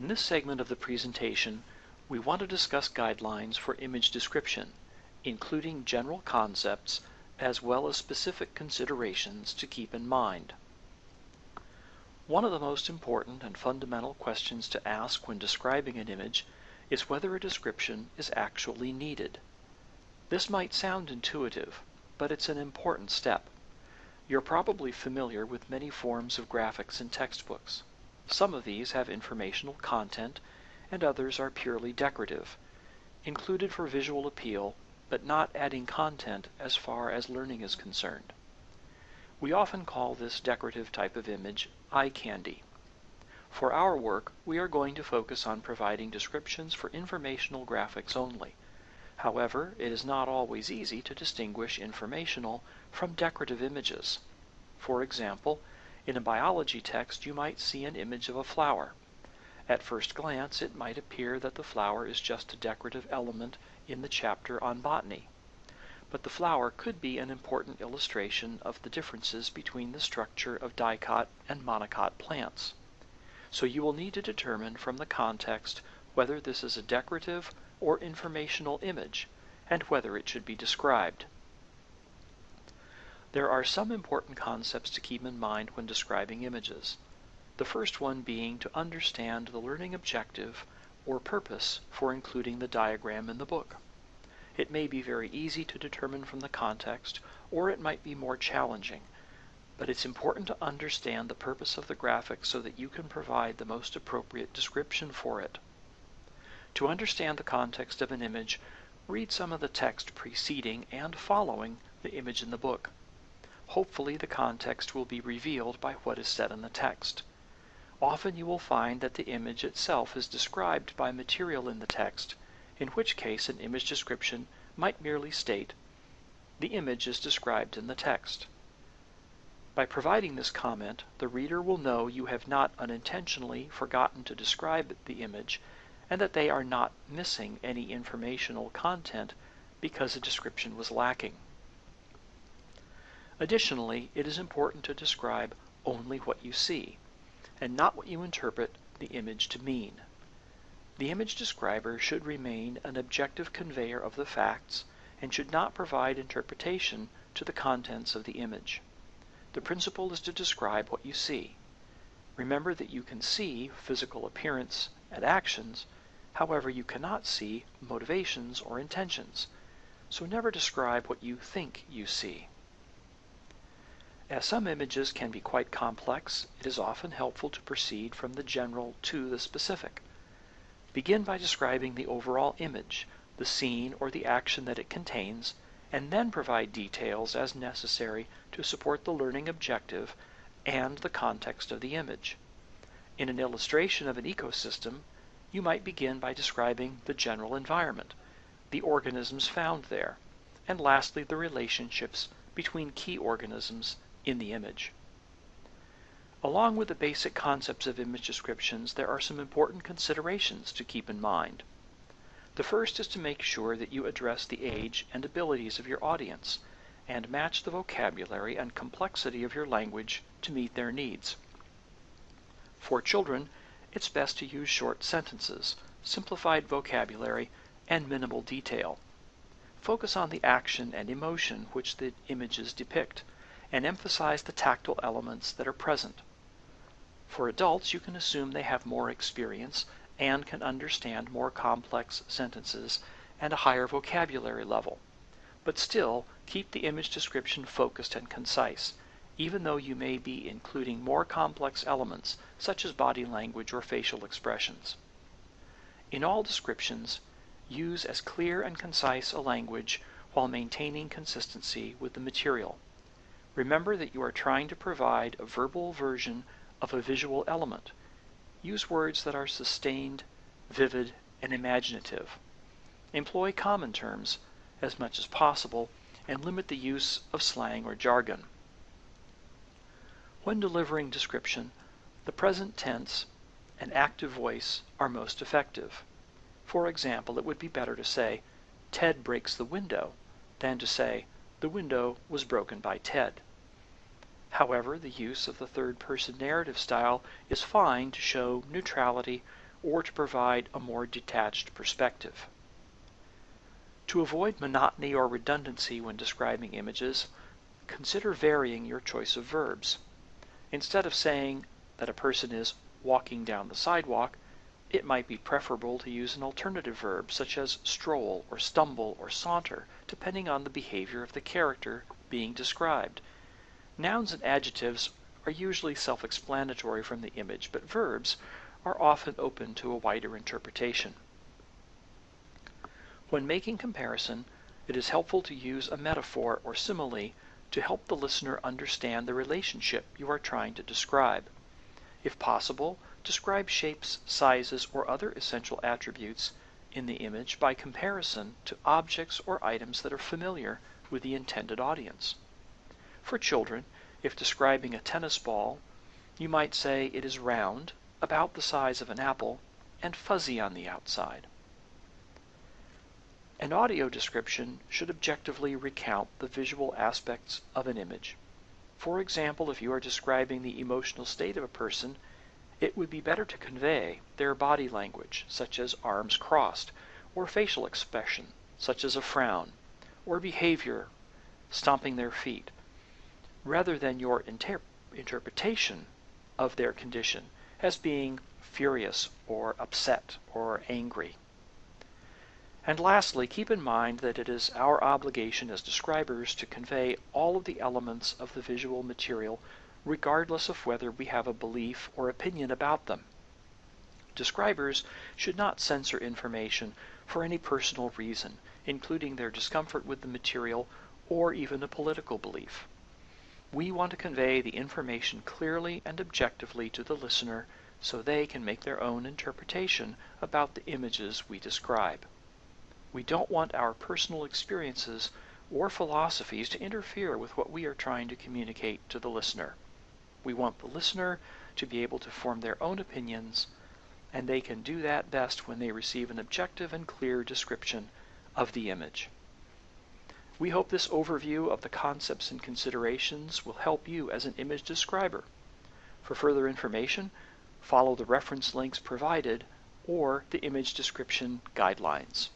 In this segment of the presentation, we want to discuss guidelines for image description, including general concepts as well as specific considerations to keep in mind. One of the most important and fundamental questions to ask when describing an image is whether a description is actually needed. This might sound intuitive, but it's an important step. You're probably familiar with many forms of graphics in textbooks. Some of these have informational content, and others are purely decorative, included for visual appeal, but not adding content as far as learning is concerned. We often call this decorative type of image eye candy. For our work, we are going to focus on providing descriptions for informational graphics only. However, it is not always easy to distinguish informational from decorative images. For example, in a biology text you might see an image of a flower. At first glance, it might appear that the flower is just a decorative element in the chapter on botany. But the flower could be an important illustration of the differences between the structure of dicot and monocot plants. So you will need to determine from the context whether this is a decorative or informational image, and whether it should be described. There are some important concepts to keep in mind when describing images. The first one being to understand the learning objective or purpose for including the diagram in the book. It may be very easy to determine from the context, or it might be more challenging, but it's important to understand the purpose of the graphic so that you can provide the most appropriate description for it. To understand the context of an image, read some of the text preceding and following the image in the book. Hopefully, the context will be revealed by what is said in the text. Often you will find that the image itself is described by material in the text, in which case an image description might merely state, the image is described in the text. By providing this comment, the reader will know you have not unintentionally forgotten to describe the image and that they are not missing any informational content because a description was lacking. Additionally, it is important to describe only what you see, and not what you interpret the image to mean. The image describer should remain an objective conveyor of the facts and should not provide interpretation to the contents of the image. The principle is to describe what you see. Remember that you can see physical appearance and actions, however, you cannot see motivations or intentions, so never describe what you think you see. As some images can be quite complex, it is often helpful to proceed from the general to the specific. Begin by describing the overall image, the scene or the action that it contains, and then provide details as necessary to support the learning objective and the context of the image. In an illustration of an ecosystem, you might begin by describing the general environment, the organisms found there, and lastly the relationships between key organisms in the image. Along with the basic concepts of image descriptions, there are some important considerations to keep in mind. The first is to make sure that you address the age and abilities of your audience and match the vocabulary and complexity of your language to meet their needs. For children, it's best to use short sentences, simplified vocabulary, and minimal detail. Focus on the action and emotion which the images depict and emphasize the tactile elements that are present. For adults, you can assume they have more experience and can understand more complex sentences and a higher vocabulary level. But still, keep the image description focused and concise, even though you may be including more complex elements such as body language or facial expressions. In all descriptions, use as clear and concise a language while maintaining consistency with the material. Remember that you are trying to provide a verbal version of a visual element. Use words that are sustained, vivid, and imaginative. Employ common terms as much as possible and limit the use of slang or jargon. When delivering description, the present tense and active voice are most effective. For example, it would be better to say, Ted breaks the window, than to say, the window was broken by Ted. However, the use of the third person narrative style is fine to show neutrality or to provide a more detached perspective. To avoid monotony or redundancy when describing images, consider varying your choice of verbs. Instead of saying that a person is walking down the sidewalk, it might be preferable to use an alternative verb such as stroll or stumble or saunter, depending on the behavior of the character being described. Nouns and adjectives are usually self explanatory from the image, but verbs are often open to a wider interpretation. When making comparison, it is helpful to use a metaphor or simile to help the listener understand the relationship you are trying to describe. If possible, describe shapes, sizes, or other essential attributes in the image by comparison to objects or items that are familiar with the intended audience. For children, if describing a tennis ball, you might say it is round, about the size of an apple, and fuzzy on the outside. An audio description should objectively recount the visual aspects of an image. For example, if you are describing the emotional state of a person, it would be better to convey their body language, such as arms crossed, or facial expression, such as a frown, or behavior, stomping their feet, rather than your inter- interpretation of their condition as being furious or upset or angry. And lastly, keep in mind that it is our obligation as describers to convey all of the elements of the visual material regardless of whether we have a belief or opinion about them. Describers should not censor information for any personal reason, including their discomfort with the material or even a political belief. We want to convey the information clearly and objectively to the listener so they can make their own interpretation about the images we describe. We don't want our personal experiences or philosophies to interfere with what we are trying to communicate to the listener. We want the listener to be able to form their own opinions, and they can do that best when they receive an objective and clear description of the image. We hope this overview of the concepts and considerations will help you as an image describer. For further information, follow the reference links provided or the image description guidelines.